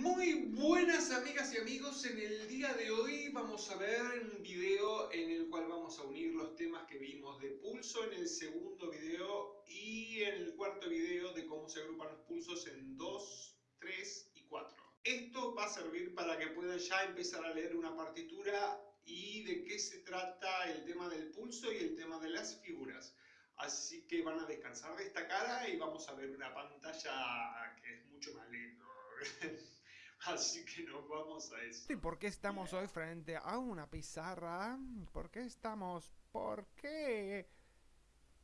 Muy buenas amigas y amigos, en el día de hoy vamos a ver un video en el cual vamos a unir los temas que vimos de pulso en el segundo video y en el cuarto video de cómo se agrupan los pulsos en 2, 3 y 4. Esto va a servir para que puedan ya empezar a leer una partitura y de qué se trata el tema del pulso y el tema de las figuras. Así que van a descansar de esta cara y vamos a ver una pantalla que es mucho más lindo. Así que nos vamos a eso. ¿Y por qué estamos hoy frente a una pizarra? ¿Por qué estamos? ¿Por qué?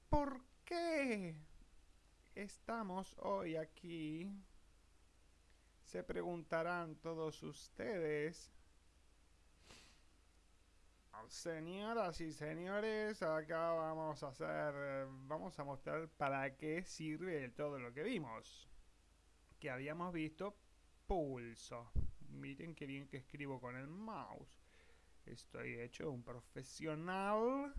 ¿Por qué estamos hoy aquí? Se preguntarán todos ustedes. Señoras y señores, acá vamos a hacer, vamos a mostrar para qué sirve todo lo que vimos. Que habíamos visto pulso. Miren qué bien que escribo con el mouse. Estoy hecho un profesional.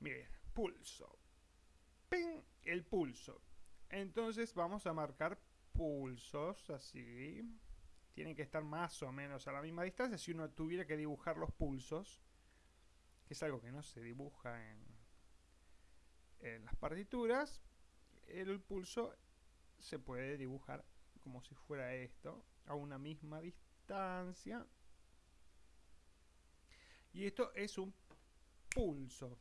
Miren, pulso. ¡Ping! El pulso. Entonces vamos a marcar pulsos así. Tienen que estar más o menos a la misma distancia. Si uno tuviera que dibujar los pulsos, que es algo que no se dibuja en, en las partituras, el pulso se puede dibujar como si fuera esto, a una misma distancia. Y esto es un pulso.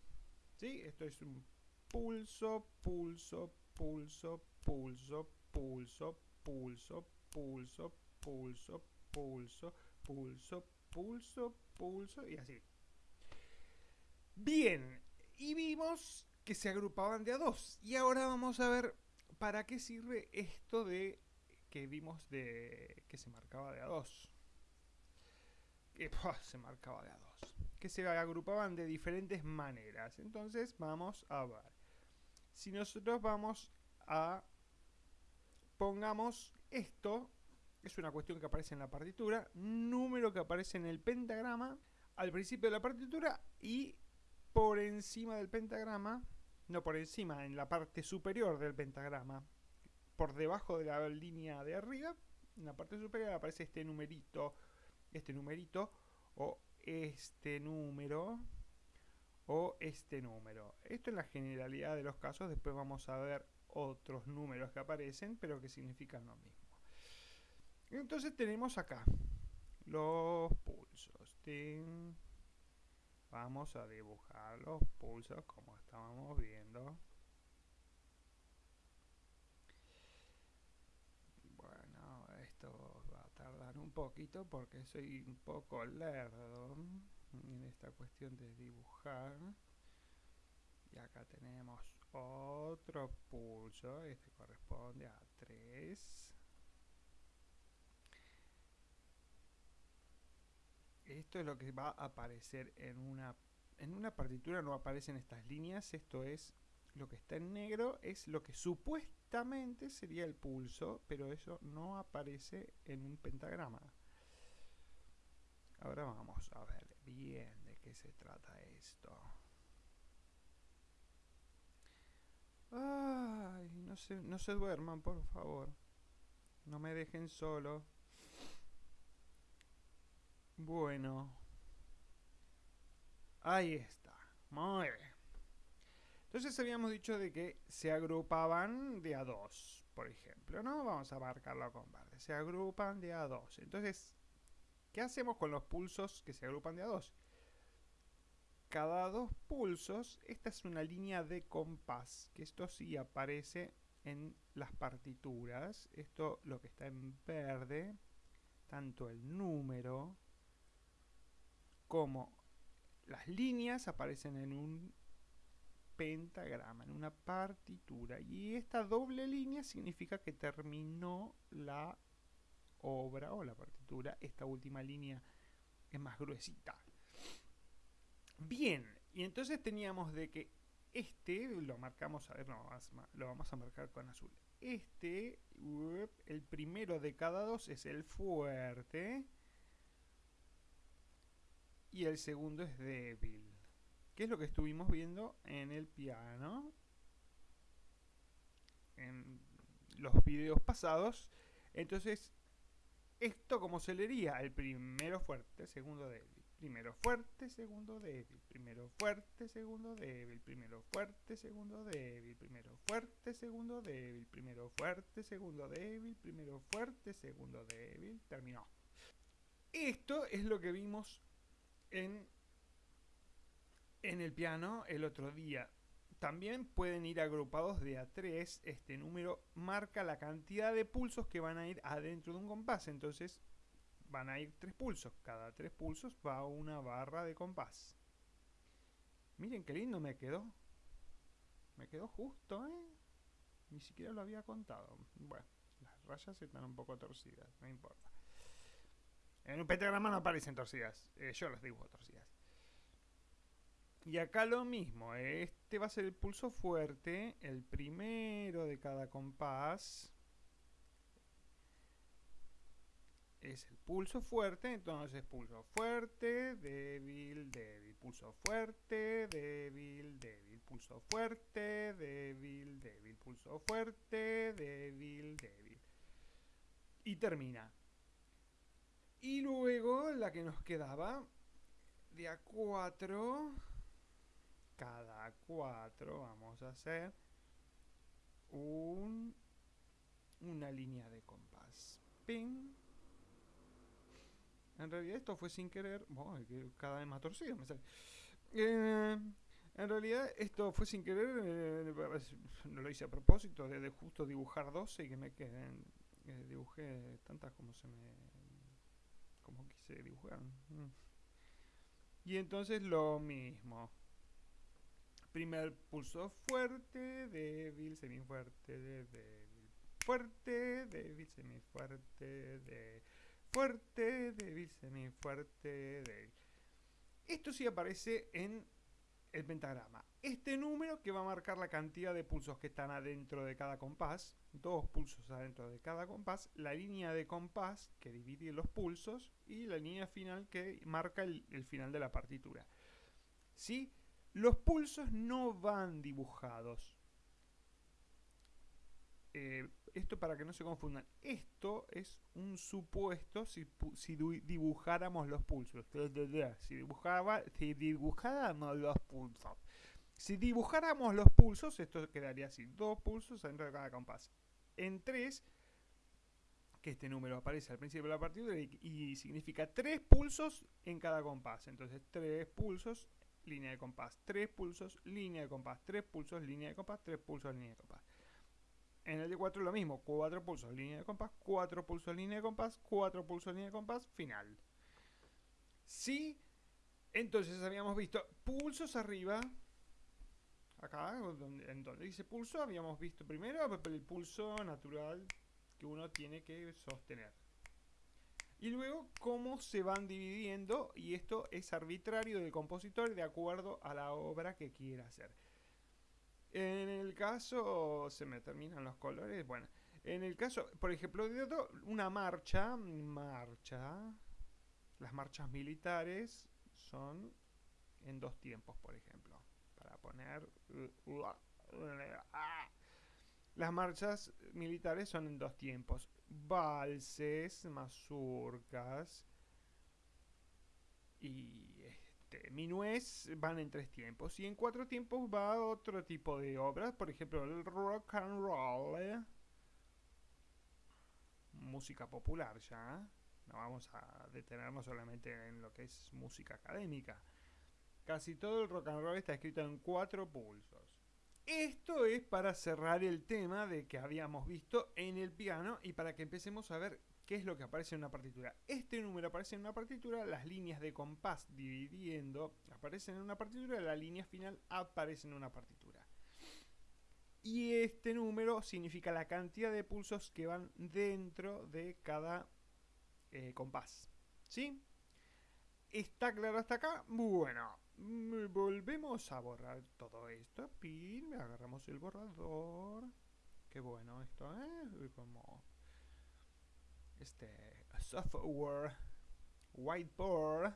¿Sí? Esto es un pulso, pulso, pulso, pulso, pulso, pulso, pulso, pulso, pulso, pulso, pulso, pulso y así. Bien, y vimos que se agrupaban de a dos. Y ahora vamos a ver para qué sirve esto de que vimos de que se marcaba de a dos. Que se marcaba de a dos. Que se agrupaban de diferentes maneras. Entonces vamos a ver. Si nosotros vamos a... Pongamos esto. Es una cuestión que aparece en la partitura. Número que aparece en el pentagrama. Al principio de la partitura. Y por encima del pentagrama. No por encima, en la parte superior del pentagrama por debajo de la línea de arriba, en la parte superior aparece este numerito, este numerito, o este número, o este número. Esto es la generalidad de los casos, después vamos a ver otros números que aparecen, pero que significan lo mismo. Entonces tenemos acá los pulsos. Vamos a dibujar los pulsos como estábamos viendo. Bueno, esto va a tardar un poquito porque soy un poco lerdo en esta cuestión de dibujar. Y acá tenemos otro pulso, este corresponde a 3. Esto es lo que va a aparecer en una en una partitura no aparecen estas líneas, esto es lo que está en negro es lo que supuestamente sería el pulso, pero eso no aparece en un pentagrama. Ahora vamos a ver bien de qué se trata esto. Ay, no se, no se duerman, por favor. No me dejen solo. Bueno. Ahí está. Muy bien. Entonces habíamos dicho de que se agrupaban de a dos, por ejemplo, ¿no? Vamos a marcarlo con verde. Se agrupan de a dos. Entonces, ¿qué hacemos con los pulsos que se agrupan de a dos? Cada dos pulsos, esta es una línea de compás, que esto sí aparece en las partituras. Esto, lo que está en verde, tanto el número como las líneas aparecen en un pentagrama, en una partitura. Y esta doble línea significa que terminó la obra o la partitura. Esta última línea es más gruesita. Bien, y entonces teníamos de que este, lo marcamos, a ver, lo vamos a marcar con azul. Este, el primero de cada dos es el fuerte. Y el segundo es débil que es lo que estuvimos viendo en el piano en los videos pasados. Entonces, Esto como se leería, el primero fuerte, segundo débil. Primero fuerte, segundo débil. Primero fuerte, segundo débil. Primero fuerte, segundo débil. Primero fuerte, segundo débil. Primero fuerte, segundo débil. Primero fuerte, segundo débil. Terminó. Esto es lo que vimos en, en el piano el otro día. También pueden ir agrupados de a 3. Este número marca la cantidad de pulsos que van a ir adentro de un compás. Entonces van a ir tres pulsos. Cada tres pulsos va una barra de compás. Miren qué lindo me quedó. Me quedó justo, ¿eh? Ni siquiera lo había contado. Bueno, las rayas están un poco torcidas, no importa. En un pentagrama no aparecen torcidas. Eh, yo las dibujo torcidas. Y acá lo mismo, este va a ser el pulso fuerte, el primero de cada compás. Es el pulso fuerte, entonces pulso fuerte, débil, débil, pulso fuerte, débil, débil, pulso fuerte, débil, débil, pulso fuerte, débil, débil. Y termina. Y luego la que nos quedaba de a 4 cada cuatro vamos a hacer un, una línea de compás. Ping. En realidad esto fue sin querer. cada vez más torcido me sale. Eh, en realidad esto fue sin querer. Eh, no lo hice a propósito de, justo dibujar 12 y que me queden. Dibujé tantas como se me. como quise dibujar. Mm. Y entonces lo mismo. Primer pulso fuerte, débil, semifuerte, débil, fuerte, débil, semifuerte, de fuerte, débil, semifuerte, débil. Esto sí aparece en el pentagrama. Este número que va a marcar la cantidad de pulsos que están adentro de cada compás, dos pulsos adentro de cada compás, la línea de compás que divide los pulsos y la línea final que marca el, el final de la partitura. ¿Sí? Los pulsos no van dibujados. Eh, esto para que no se confundan. Esto es un supuesto si, dibujáramos los pulsos. Si, dibujaba, si dibujáramos los pulsos. Si dibujáramos los pulsos, esto quedaría así. Dos pulsos dentro de cada compás. En tres, que este número aparece al principio de la partitura y, y significa tres pulsos en cada compás. Entonces, tres pulsos línea de compás, tres pulsos, línea de compás, tres pulsos, línea de compás, tres pulsos, línea de compás. En el de 4 lo mismo, cuatro pulsos, línea de compás, cuatro pulsos, línea de compás, cuatro pulsos, línea de compás, final. Si, entonces habíamos visto pulsos arriba, acá, en donde dice pulso, habíamos visto primero el pulso natural que uno tiene que sostener. Y luego cómo se van dividiendo, y esto es arbitrario del compositor de acuerdo a la obra que quiera hacer. En el caso, se me terminan los colores, bueno, en el caso, por ejemplo, de una marcha, marcha, las marchas militares son en dos tiempos, por ejemplo, para poner... Las marchas militares son en dos tiempos valses, mazurcas y este, minués van en tres tiempos. Y en cuatro tiempos va otro tipo de obras, por ejemplo el rock and roll, ¿eh? música popular ya. No vamos a detenernos solamente en lo que es música académica. Casi todo el rock and roll está escrito en cuatro pulsos. Esto es para cerrar el tema de que habíamos visto en el piano y para que empecemos a ver qué es lo que aparece en una partitura. Este número aparece en una partitura, las líneas de compás dividiendo aparecen en una partitura, la línea final aparece en una partitura. Y este número significa la cantidad de pulsos que van dentro de cada eh, compás. ¿Sí? ¿Está claro hasta acá? Bueno, volvemos a borrar todo esto. Pin, agarramos el borrador. Qué bueno esto, ¿eh? Como este software whiteboard.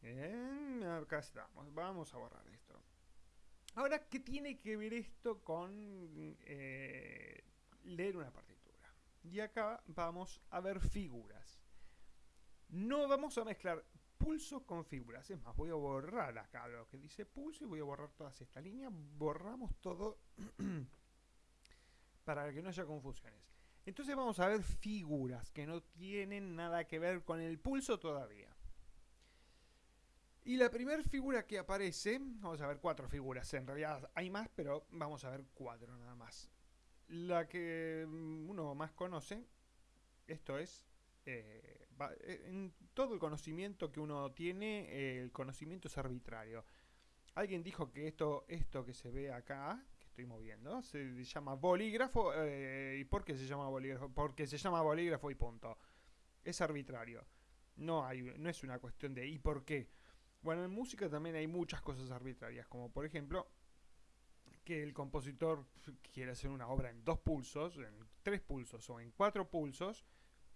Bien, acá estamos. Vamos a borrar esto. Ahora, ¿qué tiene que ver esto con eh, leer una partitura? Y acá vamos a ver figuras. No vamos a mezclar pulso con figuras. Es más, voy a borrar acá lo que dice pulso y voy a borrar todas estas líneas. Borramos todo para que no haya confusiones. Entonces vamos a ver figuras que no tienen nada que ver con el pulso todavía. Y la primera figura que aparece, vamos a ver cuatro figuras, en realidad hay más, pero vamos a ver cuatro nada más. La que mm, uno más conoce, esto es, eh, en todo el conocimiento que uno tiene, el conocimiento es arbitrario. Alguien dijo que esto, esto que se ve acá, que estoy moviendo, se llama bolígrafo. Eh, ¿Y por qué se llama bolígrafo? Porque se llama bolígrafo y punto. Es arbitrario. No, hay, no es una cuestión de ¿y por qué? Bueno, en música también hay muchas cosas arbitrarias, como por ejemplo que el compositor quiere hacer una obra en dos pulsos, en tres pulsos o en cuatro pulsos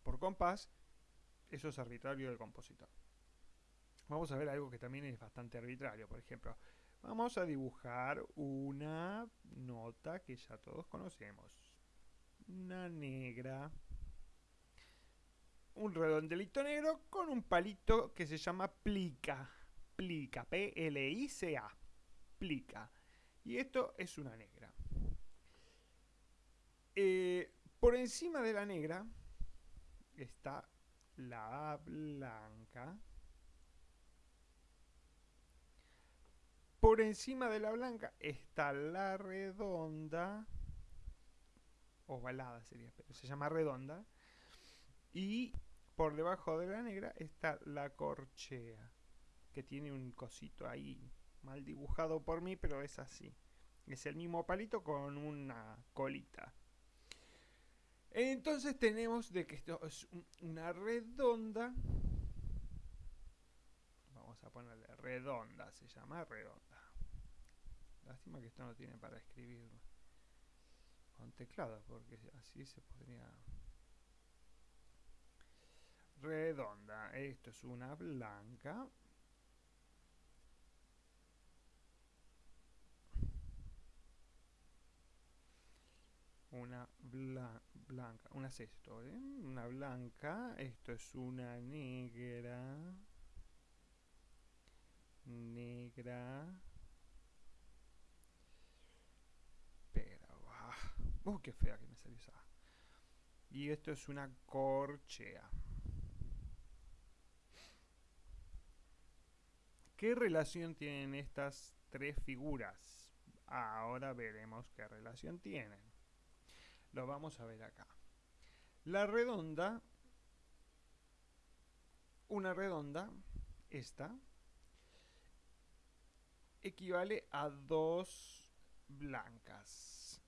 por compás, eso es arbitrario del compositor. Vamos a ver algo que también es bastante arbitrario, por ejemplo, vamos a dibujar una nota que ya todos conocemos, una negra, un redondelito negro con un palito que se llama plica plica, P-L-I-C-A, plica. Y esto es una negra. Eh, por encima de la negra está la blanca. Por encima de la blanca está la redonda. Ovalada sería, pero se llama redonda. Y por debajo de la negra está la corchea que tiene un cosito ahí mal dibujado por mí, pero es así. Es el mismo palito con una colita. Entonces tenemos de que esto es una redonda. Vamos a ponerle redonda, se llama redonda. Lástima que esto no tiene para escribir con teclado, porque así se podría... Redonda, esto es una blanca. una blanca, una sexto, ¿eh? una blanca, esto es una negra, negra, pero, ah, uh, qué fea que me salió esa. Y esto es una corchea. ¿Qué relación tienen estas tres figuras? Ahora veremos qué relación tienen. Lo vamos a ver acá. La redonda, una redonda, esta, equivale a dos blancas.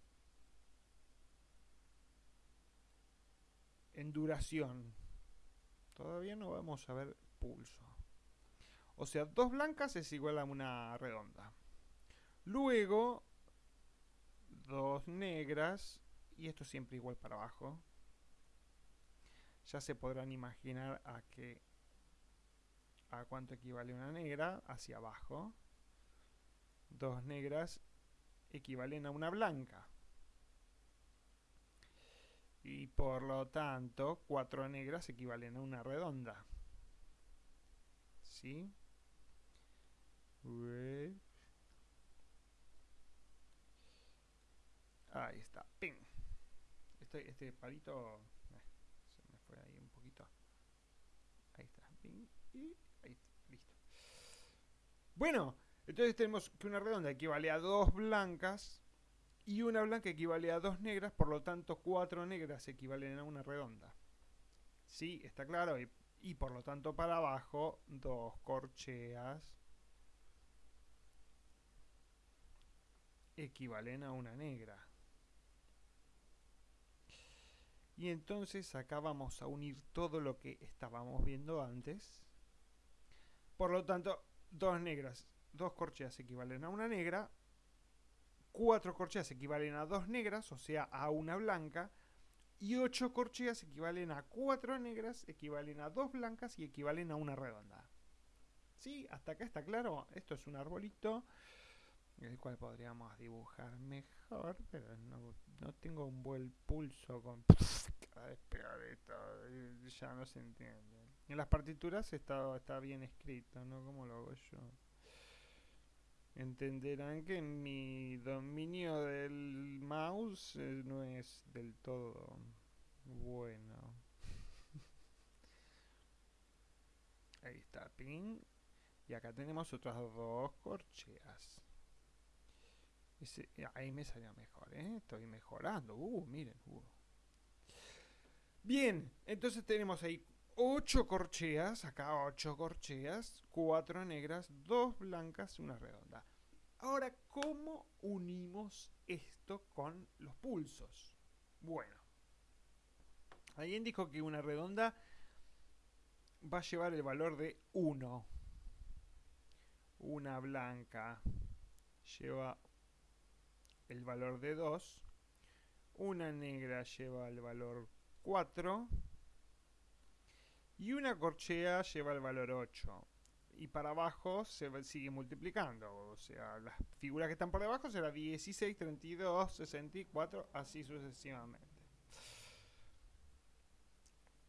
En duración. Todavía no vamos a ver pulso. O sea, dos blancas es igual a una redonda. Luego, dos negras y esto siempre igual para abajo. Ya se podrán imaginar a qué a cuánto equivale una negra hacia abajo. Dos negras equivalen a una blanca. Y por lo tanto, cuatro negras equivalen a una redonda. ¿Sí? Ahí está. ¡Ping! Este, este palito eh, se me fue ahí un poquito. Ahí está. Y ahí listo. Bueno, entonces tenemos que una redonda equivale a dos blancas y una blanca equivale a dos negras, por lo tanto cuatro negras equivalen a una redonda. Sí, está claro. Y, y por lo tanto para abajo dos corcheas equivalen a una negra. Y entonces acá vamos a unir todo lo que estábamos viendo antes. Por lo tanto, dos negras, dos corcheas equivalen a una negra. Cuatro corcheas equivalen a dos negras, o sea, a una blanca. Y ocho corcheas equivalen a cuatro negras, equivalen a dos blancas y equivalen a una redonda. ¿Sí? Hasta acá está claro. Esto es un arbolito el cual podríamos dibujar mejor, pero no, no tengo un buen pulso con a despegar esto, ya no se entiende. En las partituras está, está bien escrito, ¿no? Como lo hago yo. Entenderán que mi dominio del mouse eh, no es del todo bueno. Ahí está, ping. Y acá tenemos otras dos corcheas. Ahí me salió mejor, ¿eh? Estoy mejorando. Uh, miren. Uh. Bien, entonces tenemos ahí 8 corcheas, acá 8 corcheas, 4 negras, 2 blancas, una redonda. Ahora, ¿cómo unimos esto con los pulsos? Bueno, alguien dijo que una redonda va a llevar el valor de 1. Una blanca lleva el valor de 2. Una negra lleva el valor 4 y una corchea lleva el valor 8 y para abajo se sigue multiplicando o sea las figuras que están por debajo será 16, 32, 64 así sucesivamente.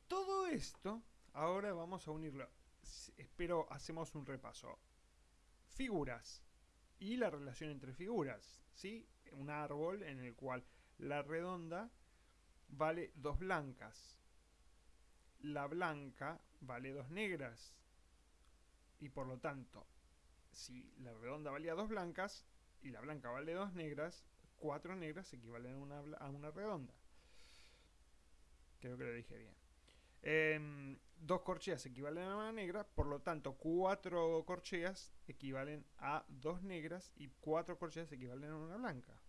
Todo esto ahora vamos a unirlo. Espero hacemos un repaso. Figuras y la relación entre figuras ¿sí? un árbol en el cual la redonda vale dos blancas. La blanca vale dos negras. Y por lo tanto, si la redonda valía dos blancas y la blanca vale dos negras, cuatro negras equivalen a una, a una redonda. Creo que lo dije bien. Em, dos corcheas equivalen a una negra, por lo tanto, cuatro corcheas equivalen a dos negras y cuatro corcheas equivalen a una blanca.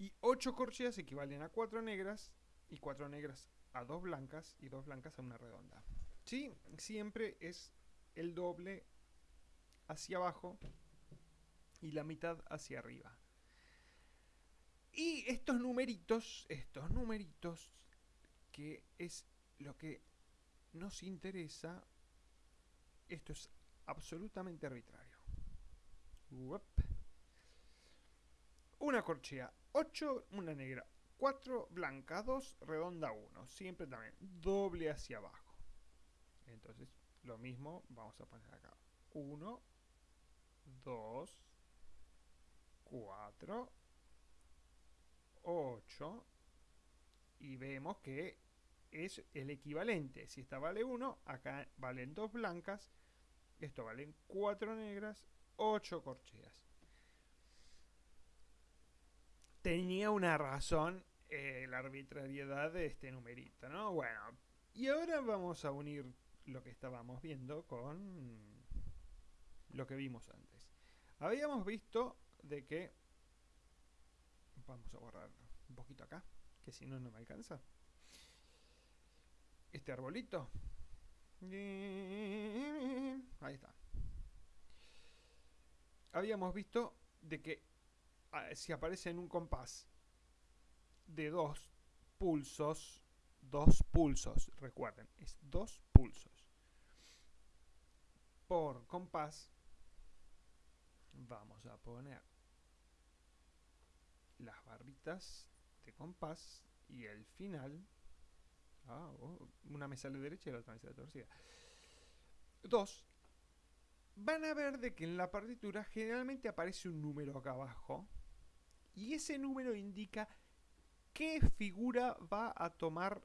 Y 8 corcheas equivalen a 4 negras y 4 negras a 2 blancas y 2 blancas a una redonda. ¿Sí? Siempre es el doble hacia abajo y la mitad hacia arriba. Y estos numeritos, estos numeritos, que es lo que nos interesa, esto es absolutamente arbitrario. Una corchea 8, una negra. 4 blanca, 2 redonda, 1. Siempre también doble hacia abajo. Entonces, lo mismo vamos a poner acá. 1, 2, 4, 8. Y vemos que es el equivalente. Si esta vale 1, acá valen 2 blancas. Esto valen 4 negras, 8 corcheas tenía una razón eh, la arbitrariedad de este numerito, ¿no? Bueno, y ahora vamos a unir lo que estábamos viendo con lo que vimos antes. Habíamos visto de que... Vamos a borrar un poquito acá, que si no, no me alcanza. Este arbolito. Ahí está. Habíamos visto de que si aparece en un compás de dos pulsos, dos pulsos, recuerden, es dos pulsos por compás, vamos a poner las barritas de compás y el final, ah, oh, una me sale derecha y la otra me sale torcida, dos, van a ver de que en la partitura generalmente aparece un número acá abajo, y ese número indica qué figura va a tomar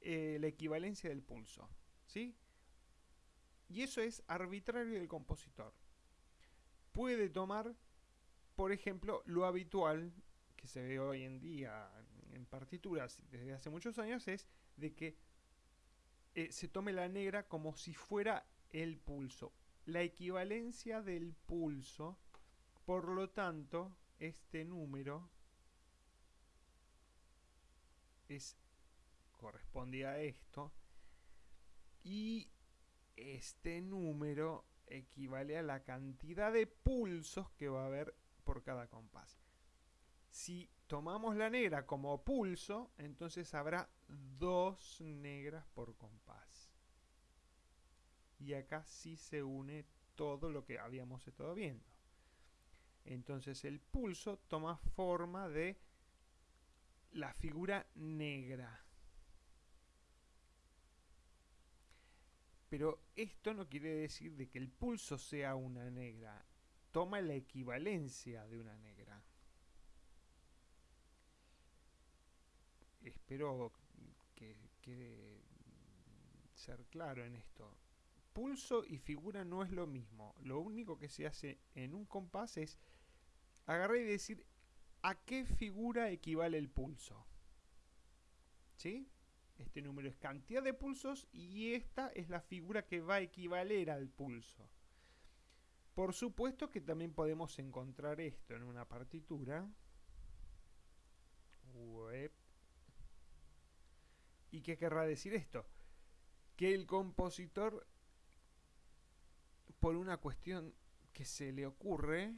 eh, la equivalencia del pulso. ¿sí? Y eso es arbitrario del compositor. Puede tomar, por ejemplo, lo habitual que se ve hoy en día en partituras desde hace muchos años es de que eh, se tome la negra como si fuera el pulso. La equivalencia del pulso, por lo tanto, este número es corresponde a esto y este número equivale a la cantidad de pulsos que va a haber por cada compás. Si tomamos la negra como pulso, entonces habrá dos negras por compás. Y acá sí se une todo lo que habíamos estado viendo. Entonces el pulso toma forma de la figura negra. Pero esto no quiere decir de que el pulso sea una negra. Toma la equivalencia de una negra. Espero que quede ser claro en esto. Pulso y figura no es lo mismo. Lo único que se hace en un compás es agarrar y decir a qué figura equivale el pulso. ¿Sí? Este número es cantidad de pulsos y esta es la figura que va a equivaler al pulso. Por supuesto que también podemos encontrar esto en una partitura. Web. ¿Y qué querrá decir esto? Que el compositor, por una cuestión que se le ocurre,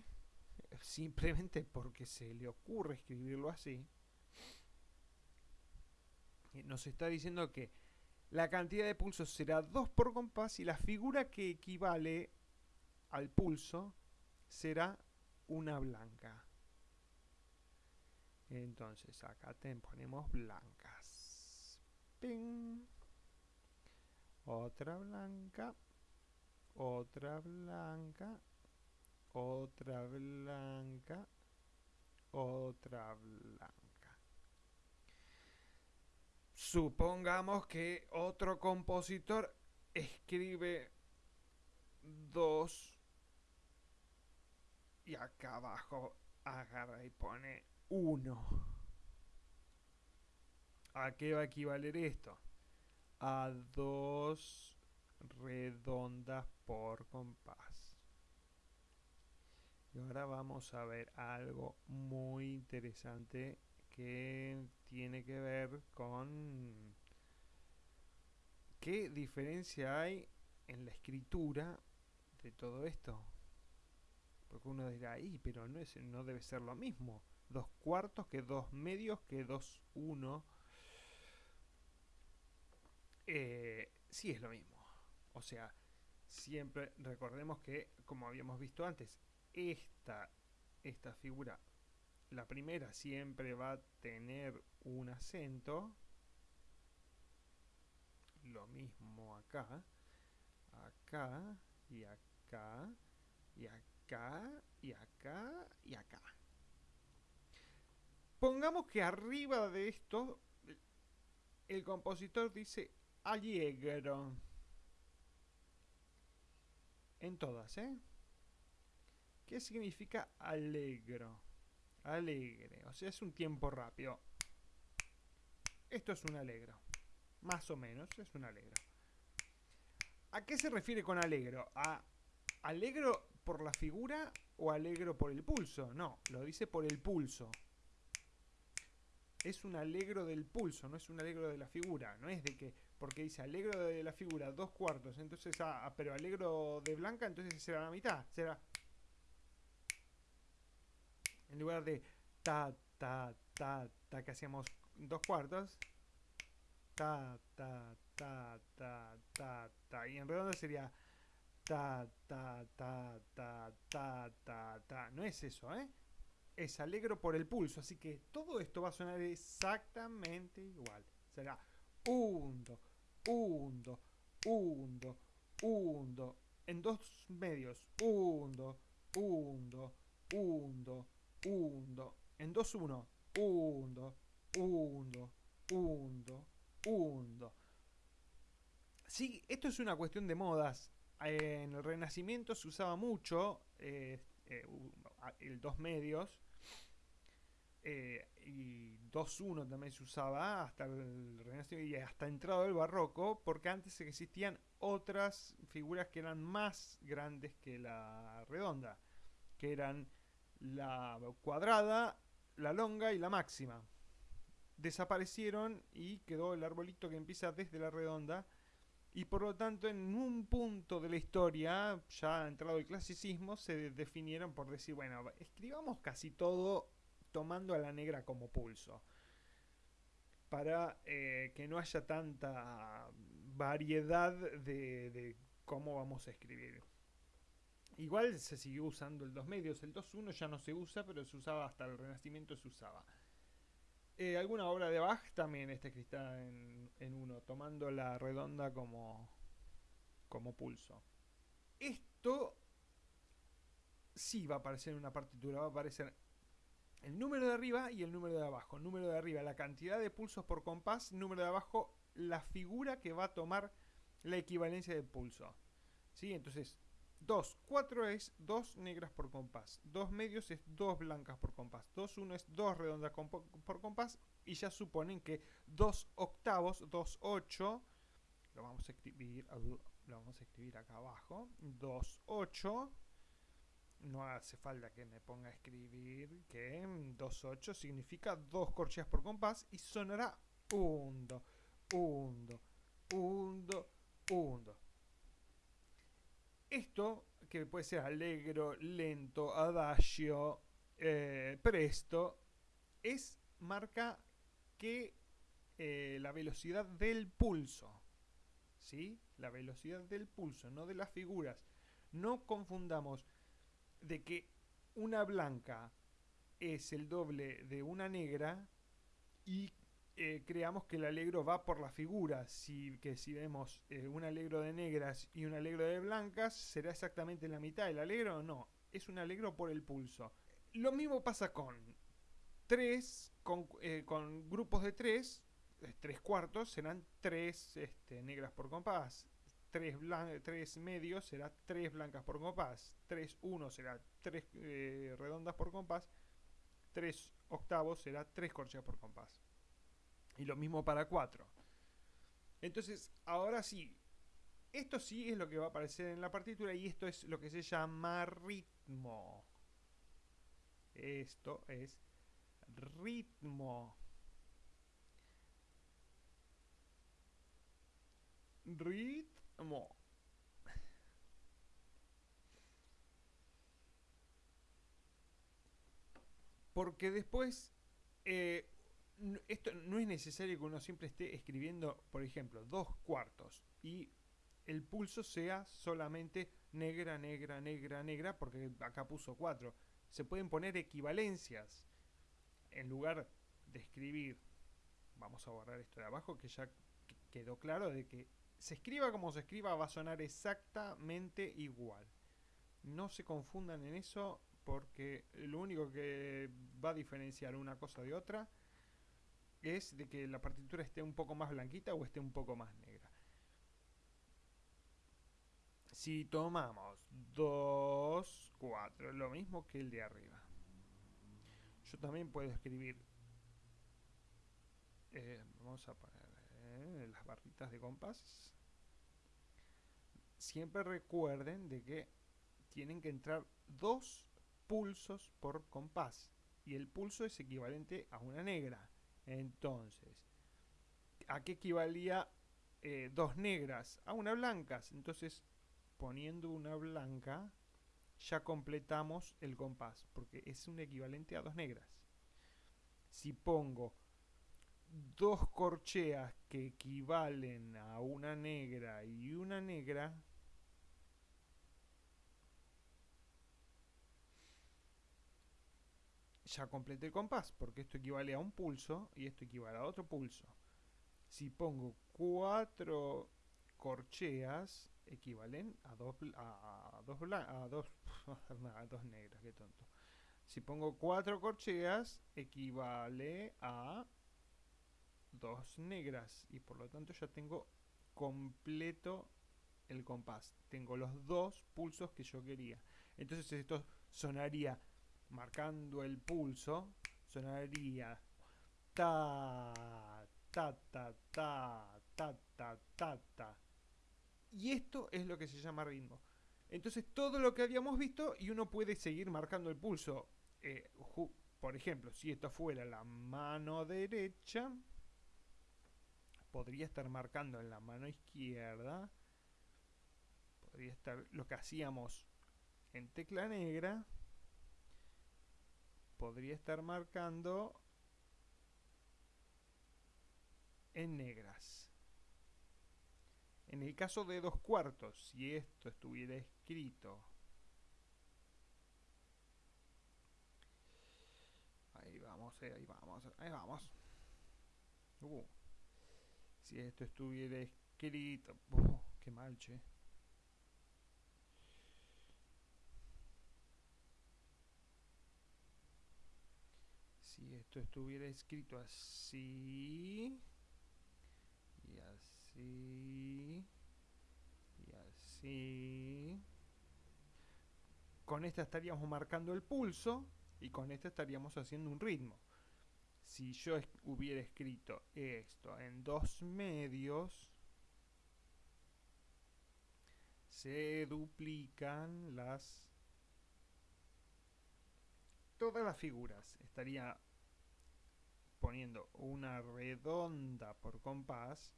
simplemente porque se le ocurre escribirlo así, nos está diciendo que la cantidad de pulsos será 2 por compás y la figura que equivale al pulso será una blanca. Entonces acá te ponemos Otra blanca. Otra blanca. Otra blanca. Otra blanca. Supongamos que otro compositor escribe dos y acá abajo agarra y pone uno. ¿A qué va a equivaler esto? A dos redondas por compás. Y ahora vamos a ver algo muy interesante que tiene que ver con qué diferencia hay en la escritura de todo esto. Porque uno dirá, ahí, pero no, es, no debe ser lo mismo. Dos cuartos que dos medios que dos uno. Eh, sí es lo mismo. O sea, siempre recordemos que, como habíamos visto antes, esta, esta figura la primera siempre va a tener un acento. Lo mismo acá, acá y acá y acá y acá y acá. Pongamos que arriba de esto el compositor dice allegro. En todas, ¿eh? ¿Qué significa alegro? Alegre. O sea, es un tiempo rápido. Esto es un alegro. Más o menos es un alegro. ¿A qué se refiere con alegro? ¿A alegro por la figura o alegro por el pulso? No, lo dice por el pulso. Es un alegro del pulso, no es un alegro de la figura. No es de que, porque dice alegro de la figura dos cuartos, entonces pero alegro de blanca, entonces será la mitad, será en lugar de ta ta ta ta que hacíamos dos cuartos, ta ta ta ta ta ta y en redondo sería ta ta ta ta ta ta ta, no es eso, ¿eh? Es alegro por el pulso, así que todo esto va a sonar exactamente igual. Será 1, 2, hundo, hundo, hundo. En dos medios, hundo, hundo, hundo, hundo. En dos uno, hundo, hundo, hundo, hundo. Sí, esto es una cuestión de modas. En el Renacimiento se usaba mucho eh, eh, el dos medios eh, y 2-1 también se usaba hasta el Renacimiento y hasta entrado el Barroco, porque antes existían otras figuras que eran más grandes que la redonda, que eran la cuadrada, la longa y la máxima. Desaparecieron y quedó el arbolito que empieza desde la redonda. Y por lo tanto, en un punto de la historia, ya entrado el clasicismo, se definieron por decir, bueno, escribamos casi todo tomando a la negra como pulso. Para eh, que no haya tanta variedad de cómo vamos a escribir. Igual se siguió usando el 2 medios, el 2.1 ya no se usa, pero se usaba hasta el Renacimiento se usaba. Eh, alguna obra de Bach también está escrita en, en uno, tomando la redonda como, como pulso. Esto sí va a aparecer en una partitura, va a aparecer el número de arriba y el número de abajo. Número de arriba, la cantidad de pulsos por compás, número de abajo, la figura que va a tomar la equivalencia de pulso. ¿Sí? Entonces, 2, 4 es 2 negras por compás, 2 medios es 2 blancas por compás, 2, 1 es 2 redondas por compás y ya suponen que 2 octavos, 2, 8, lo vamos a escribir, lo vamos a escribir acá abajo, 2, 8, no hace falta que me ponga a escribir que 2, 8 significa 2 corcheas por compás y sonará 1, 2, 1, 1, 1. Esto, que puede ser allegro, lento, adagio, eh, presto, es marca que eh, la velocidad del pulso. ¿Sí? La velocidad del pulso, no de las figuras. No confundamos de que una blanca es el doble de una negra y eh, creamos que el alegro va por las figuras. Si, que si vemos eh, un alegro de negras y un alegro de blancas, será exactamente la mitad. ¿El alegro no? Es un alegro por el pulso. Lo mismo pasa con tres, con, eh, con grupos de tres, tres cuartos serán tres este, negras por compás. Tres, tres medios será tres blancas por compás. Tres uno será tres redondas por compás. Tres octavos será tres corcheas por compás. Y lo mismo para 4. Entonces, ahora sí, esto sí es lo que va a aparecer en la partitura y esto es lo que se llama ritmo. Esto es ritmo. Ritmo. Porque después eh, esto no es necesario que uno siempre esté escribiendo, por ejemplo, dos cuartos y el pulso sea solamente negra, negra, negra, negra, porque acá puso cuatro. Se pueden poner equivalencias en lugar de escribir. Vamos a borrar esto de abajo que ya quedó claro de que se escriba como se escriba va a sonar exactamente igual. No se confundan en eso porque lo único que va a diferenciar una cosa de otra es de que la partitura esté un poco más blanquita o esté un poco más negra. Si tomamos 2, 4, lo mismo que el de arriba. Yo también puedo escribir, eh, vamos a poner eh, las barritas de compás. Siempre recuerden de que tienen que entrar dos pulsos por compás. Y el pulso es equivalente a una negra. Entonces, ¿a qué equivalía eh, dos negras? A una blancas. Entonces, poniendo una blanca, ya completamos el compás, porque es un equivalente a dos negras. Si pongo dos corcheas que equivalen a una negra y una negra, ya completé el compás, porque esto equivale a un pulso y esto equivale a otro pulso. Si pongo cuatro corcheas, equivalen a dos, a, dos, a dos, negras, qué tonto. Si pongo cuatro corcheas, equivale a dos negras y por lo tanto ya tengo completo el compás. Tengo los dos pulsos que yo quería. Entonces esto sonaría marcando el pulso, sonaría ta, ta, ta, ta, ta, ta, ta, ta. Y esto es lo que se llama ritmo. Entonces todo lo que habíamos visto y uno puede seguir marcando el pulso. Eh, por ejemplo, si esto fuera la mano derecha, podría estar marcando en la mano izquierda. Podría estar lo que hacíamos en tecla negra podría estar marcando en negras. En el caso de dos cuartos, si esto estuviera escrito ahí vamos, eh, ahí vamos, ahí vamos. Uh, si esto estuviera escrito... Uh, qué mal, che. Si esto estuviera escrito así... Y así... Y así... Con esta estaríamos marcando el pulso y con esta estaríamos haciendo un ritmo si yo hubiera escrito esto en dos medios, se duplican las todas las figuras. Estaría poniendo una redonda por compás,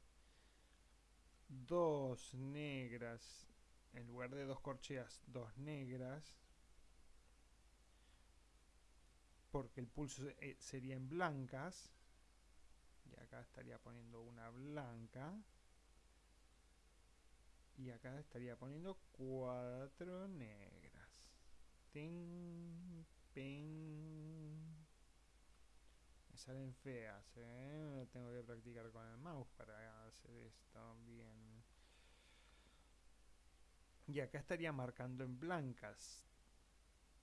dos negras, en lugar de dos corcheas, dos negras, porque el pulso eh, sería en blancas y acá estaría poniendo una blanca y acá estaría poniendo cuatro negras. Salen feas ¿eh? tengo que practicar con el mouse para hacer esto bien y acá estaría marcando en blancas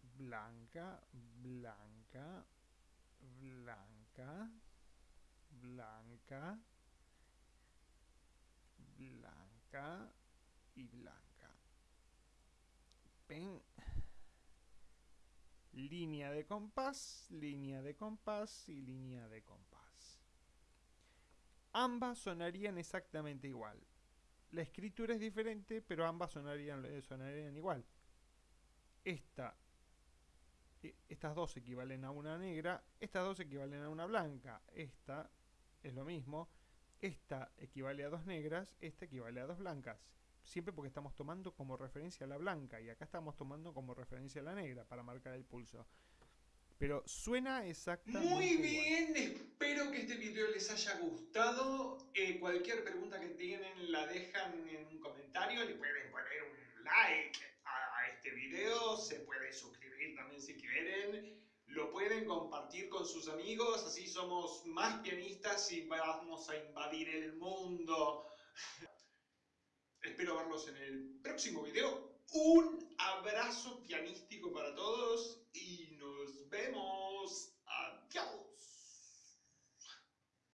blanca, blanca, blanca, blanca, blanca y blanca. Ven. Línea de compás, línea de compás y línea de compás. Ambas sonarían exactamente igual. La escritura es diferente, pero ambas sonarían, sonarían igual. Esta e, estas dos equivalen a una negra, estas dos equivalen a una blanca, esta es lo mismo, esta equivale a dos negras, esta equivale a dos blancas. Siempre porque estamos tomando como referencia la blanca y acá estamos tomando como referencia la negra para marcar el pulso. Pero suena exactamente Muy bien, espero que este video les haya gustado. Eh, cualquier pregunta que tienen la dejan en un comentario, le pueden poner un like a este video, se puede suscribir también si quieren, lo pueden compartir con sus amigos, así somos más pianistas y vamos a invadir el mundo. Espero verlos en el próximo video. Un abrazo pianístico para todos y nos vemos. Adiós.